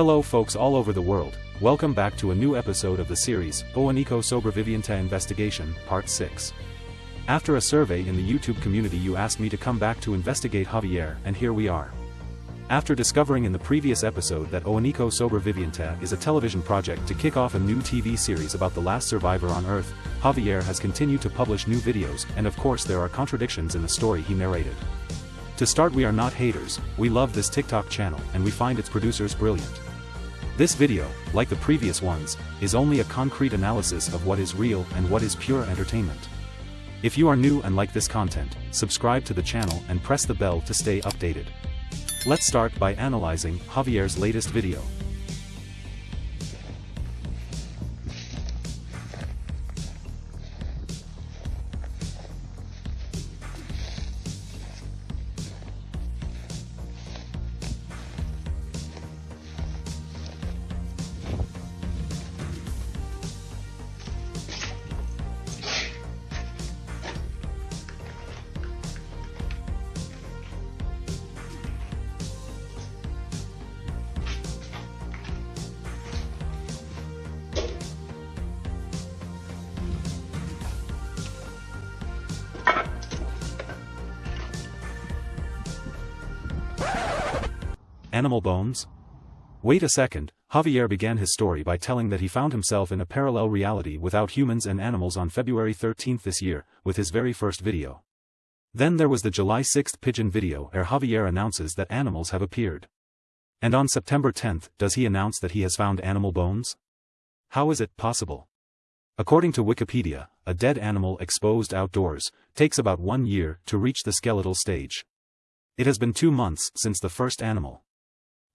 Hello folks all over the world, welcome back to a new episode of the series, Boanico Sobreviviente Investigation, Part 6. After a survey in the YouTube community you asked me to come back to investigate Javier and here we are. After discovering in the previous episode that Único Sobreviviente is a television project to kick off a new TV series about the last survivor on Earth, Javier has continued to publish new videos and of course there are contradictions in the story he narrated. To start we are not haters, we love this TikTok channel and we find its producers brilliant. This video, like the previous ones, is only a concrete analysis of what is real and what is pure entertainment. If you are new and like this content, subscribe to the channel and press the bell to stay updated. Let's start by analyzing Javier's latest video. Animal bones? Wait a second, Javier began his story by telling that he found himself in a parallel reality without humans and animals on February 13 this year, with his very first video. Then there was the July 6 pigeon video where Javier announces that animals have appeared. And on September 10 does he announce that he has found animal bones? How is it possible? According to Wikipedia, a dead animal exposed outdoors takes about one year to reach the skeletal stage. It has been two months since the first animal.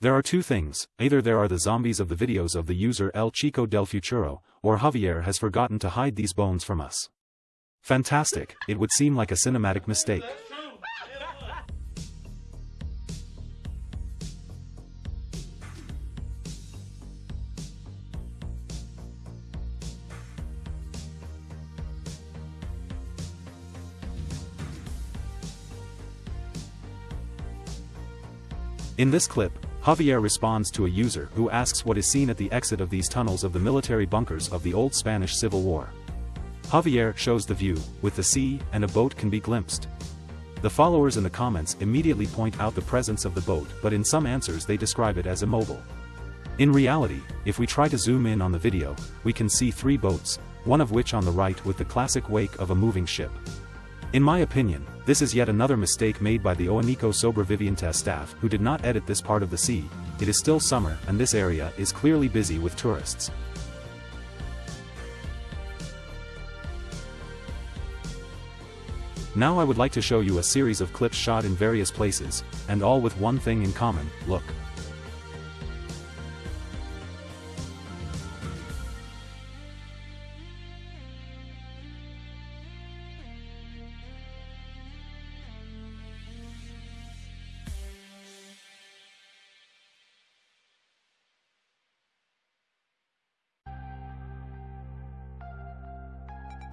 There are two things, either there are the zombies of the videos of the user El Chico del Futuro, or Javier has forgotten to hide these bones from us. Fantastic, it would seem like a cinematic mistake. In this clip, Javier responds to a user who asks what is seen at the exit of these tunnels of the military bunkers of the old Spanish Civil War. Javier shows the view, with the sea and a boat can be glimpsed. The followers in the comments immediately point out the presence of the boat but in some answers they describe it as immobile. In reality, if we try to zoom in on the video, we can see three boats, one of which on the right with the classic wake of a moving ship. In my opinion, this is yet another mistake made by the Único Sobreviviente staff who did not edit this part of the sea, it is still summer and this area is clearly busy with tourists. Now I would like to show you a series of clips shot in various places, and all with one thing in common, look.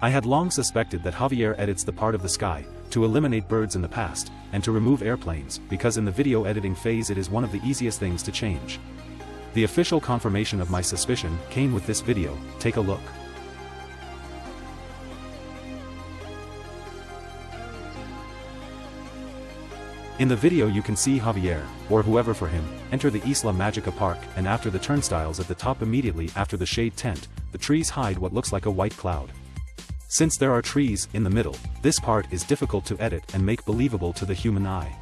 I had long suspected that Javier edits the part of the sky, to eliminate birds in the past, and to remove airplanes, because in the video editing phase it is one of the easiest things to change. The official confirmation of my suspicion came with this video, take a look. In the video you can see Javier, or whoever for him, enter the Isla Magica Park and after the turnstiles at the top immediately after the shade tent, the trees hide what looks like a white cloud. Since there are trees in the middle, this part is difficult to edit and make believable to the human eye.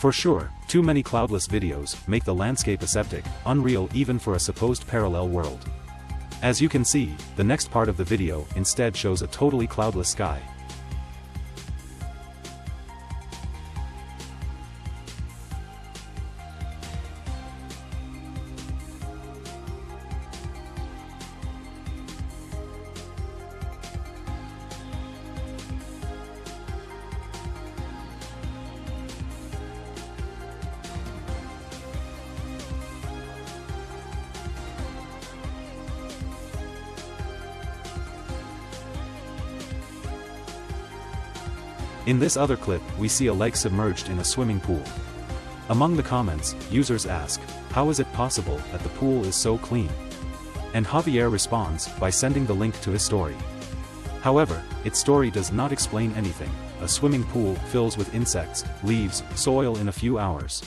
For sure, too many cloudless videos make the landscape aseptic, unreal even for a supposed parallel world. As you can see, the next part of the video instead shows a totally cloudless sky, In this other clip, we see a lake submerged in a swimming pool. Among the comments, users ask, how is it possible that the pool is so clean? And Javier responds by sending the link to his story. However, its story does not explain anything, a swimming pool fills with insects, leaves, soil in a few hours.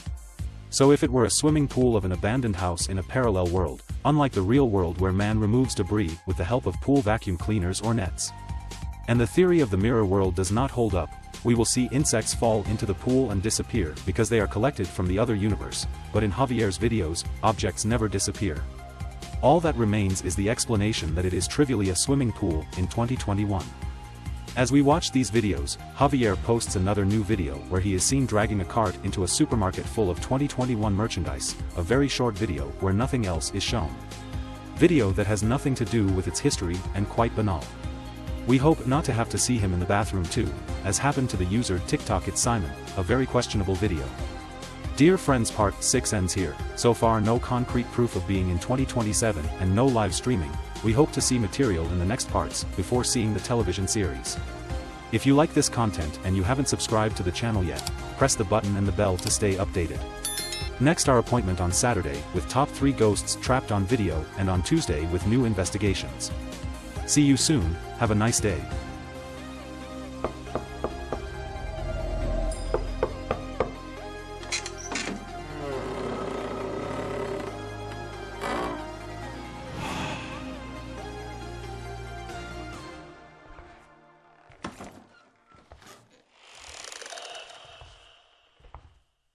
So if it were a swimming pool of an abandoned house in a parallel world, unlike the real world where man removes debris with the help of pool vacuum cleaners or nets. And the theory of the mirror world does not hold up, we will see insects fall into the pool and disappear because they are collected from the other universe, but in Javier's videos, objects never disappear. All that remains is the explanation that it is trivially a swimming pool in 2021. As we watch these videos, Javier posts another new video where he is seen dragging a cart into a supermarket full of 2021 merchandise, a very short video where nothing else is shown. Video that has nothing to do with its history and quite banal. We hope not to have to see him in the bathroom too, as happened to the user TikTok It's Simon, a very questionable video. Dear friends part 6 ends here, so far no concrete proof of being in 2027 and no live streaming, we hope to see material in the next parts before seeing the television series. If you like this content and you haven't subscribed to the channel yet, press the button and the bell to stay updated. Next our appointment on Saturday with top 3 ghosts trapped on video and on Tuesday with new investigations. See you soon, have a nice day.